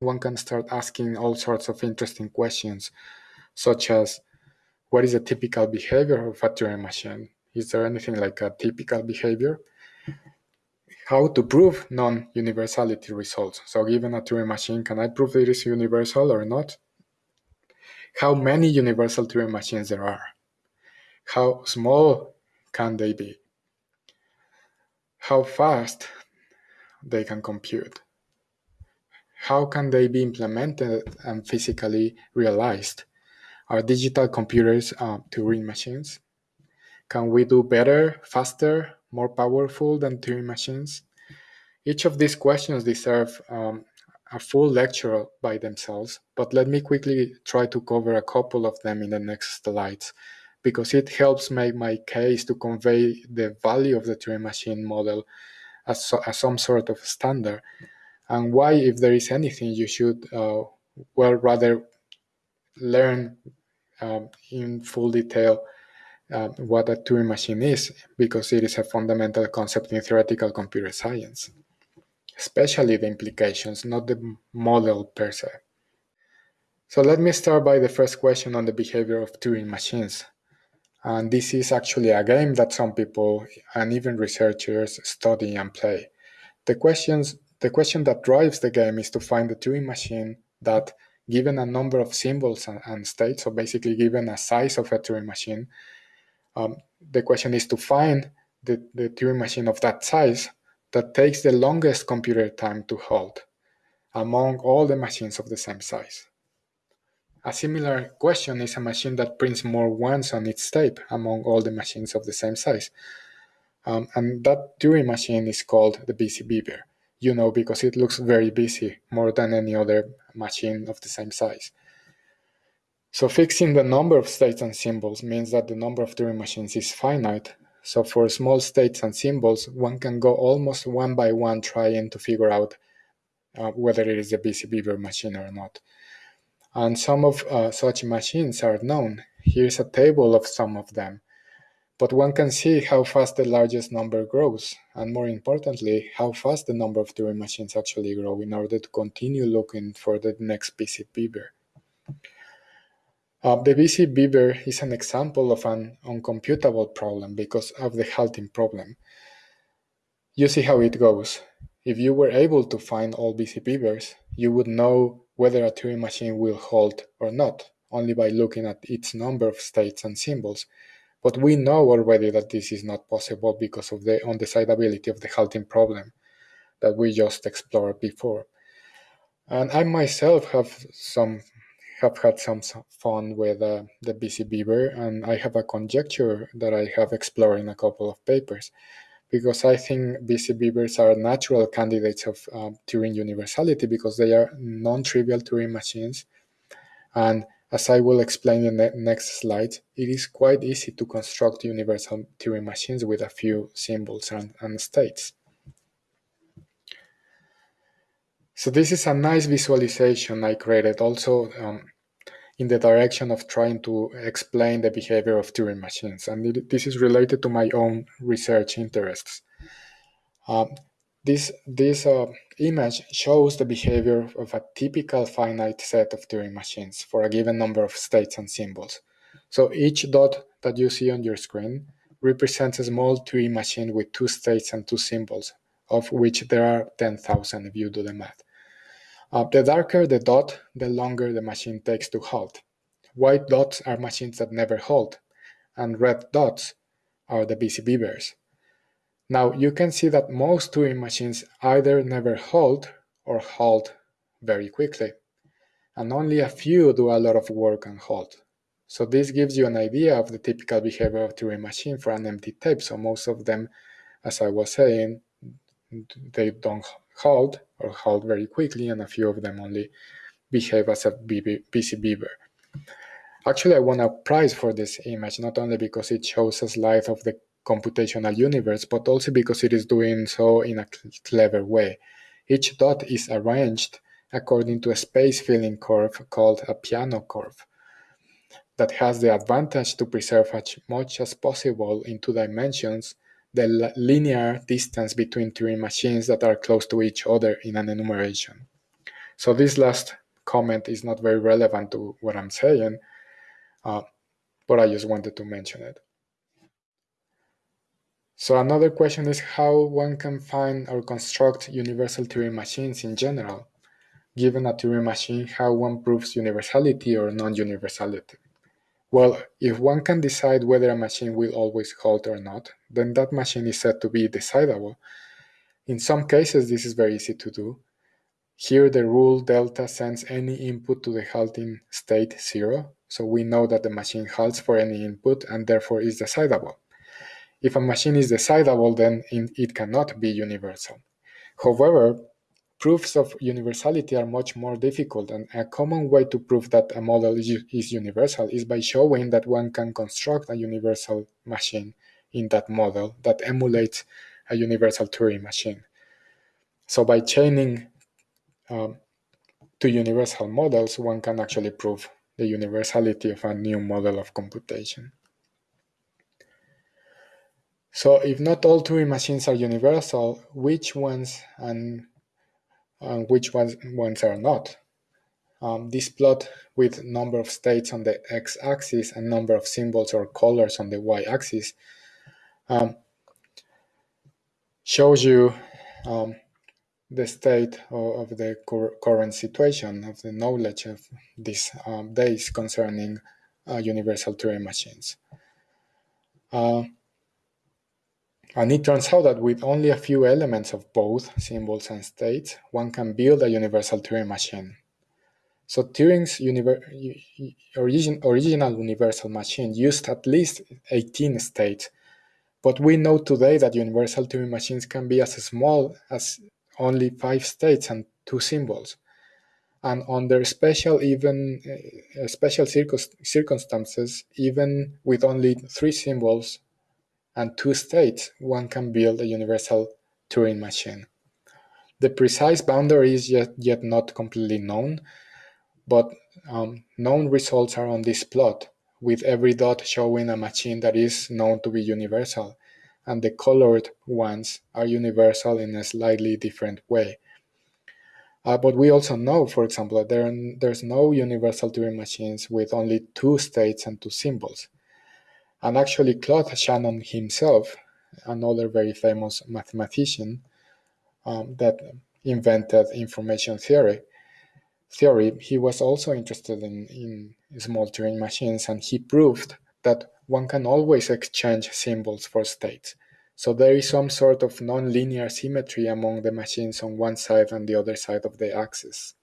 one can start asking all sorts of interesting questions, such as what is a typical behavior of a Turing machine? Is there anything like a typical behavior? How to prove non-universality results. So given a Turing machine, can I prove it is universal or not? How many universal Turing machines there are? How small can they be? How fast they can compute? How can they be implemented and physically realized? Are digital computers uh, Turing machines? Can we do better, faster, more powerful than Turing machines? Each of these questions deserve um, a full lecture by themselves, but let me quickly try to cover a couple of them in the next slides, because it helps make my case to convey the value of the Turing machine model as, so, as some sort of standard, and why, if there is anything, you should, uh, well, rather learn um, in full detail uh, what a Turing machine is, because it is a fundamental concept in theoretical computer science, especially the implications, not the model per se. So let me start by the first question on the behavior of Turing machines. And this is actually a game that some people and even researchers study and play. The questions the question that drives the game is to find the Turing machine that given a number of symbols and, and states, so basically given a size of a Turing machine, um, the question is to find the, the Turing machine of that size that takes the longest computer time to halt among all the machines of the same size. A similar question is a machine that prints more ones on its tape among all the machines of the same size. Um, and that Turing machine is called the busy beaver you know, because it looks very busy, more than any other machine of the same size. So fixing the number of states and symbols means that the number of Turing machines is finite. So for small states and symbols, one can go almost one by one trying to figure out uh, whether it is a busy beaver machine or not. And some of uh, such machines are known. Here's a table of some of them but one can see how fast the largest number grows, and more importantly, how fast the number of Turing machines actually grow in order to continue looking for the next busy beaver. Uh, the busy beaver is an example of an uncomputable problem because of the halting problem. You see how it goes. If you were able to find all busy beavers, you would know whether a Turing machine will halt or not, only by looking at its number of states and symbols, but we know already that this is not possible because of the undecidability of the halting problem that we just explored before. And I myself have some have had some fun with uh, the busy beaver, and I have a conjecture that I have explored in a couple of papers, because I think busy beavers are natural candidates of uh, Turing universality because they are non-trivial Turing machines, and as I will explain in the next slide, it is quite easy to construct universal Turing machines with a few symbols and, and states. So this is a nice visualization I created also um, in the direction of trying to explain the behavior of Turing machines. And it, this is related to my own research interests. Um, this, this uh, image shows the behavior of a typical finite set of Turing machines for a given number of states and symbols. So each dot that you see on your screen represents a small Turing machine with two states and two symbols, of which there are 10,000 if you do the math. Uh, the darker the dot, the longer the machine takes to halt. White dots are machines that never halt, and red dots are the busy beavers. Now you can see that most Turing machines either never halt or halt very quickly, and only a few do a lot of work and halt. So this gives you an idea of the typical behavior of Turing machine for an empty tape. So most of them, as I was saying, they don't halt or halt very quickly, and a few of them only behave as a busy beaver. Actually, I won a prize for this image, not only because it shows a slide of the computational universe, but also because it is doing so in a clever way. Each dot is arranged according to a space filling curve called a Peano curve that has the advantage to preserve as much as possible in two dimensions the linear distance between Turing machines that are close to each other in an enumeration. So this last comment is not very relevant to what I'm saying, uh, but I just wanted to mention it. So another question is how one can find or construct universal Turing machines in general. Given a Turing machine, how one proves universality or non-universality. Well, if one can decide whether a machine will always halt or not, then that machine is said to be decidable. In some cases, this is very easy to do. Here, the rule delta sends any input to the halting state 0, so we know that the machine halts for any input and therefore is decidable. If a machine is decidable, then it cannot be universal. However, proofs of universality are much more difficult, and a common way to prove that a model is universal is by showing that one can construct a universal machine in that model that emulates a universal Turing machine. So by chaining um, to universal models, one can actually prove the universality of a new model of computation. So if not all Turing machines are universal, which ones and, and which ones, ones are not? Um, this plot with number of states on the x-axis and number of symbols or colors on the y-axis um, shows you um, the state of, of the cur current situation, of the knowledge of these um, days concerning uh, universal Turing machines. Uh, and it turns out that with only a few elements of both symbols and states, one can build a universal Turing machine. So Turing's origin original universal machine used at least 18 states, but we know today that universal Turing machines can be as small as only five states and two symbols. And under special even uh, special circumstances, even with only three symbols and two states, one can build a universal Turing machine. The precise boundary is yet, yet not completely known, but um, known results are on this plot, with every dot showing a machine that is known to be universal, and the colored ones are universal in a slightly different way. Uh, but we also know, for example, that there, there's no universal Turing machines with only two states and two symbols. And actually, Claude Shannon himself, another very famous mathematician um, that invented information theory, theory, he was also interested in, in small Turing machines, and he proved that one can always exchange symbols for states. So there is some sort of nonlinear symmetry among the machines on one side and the other side of the axis.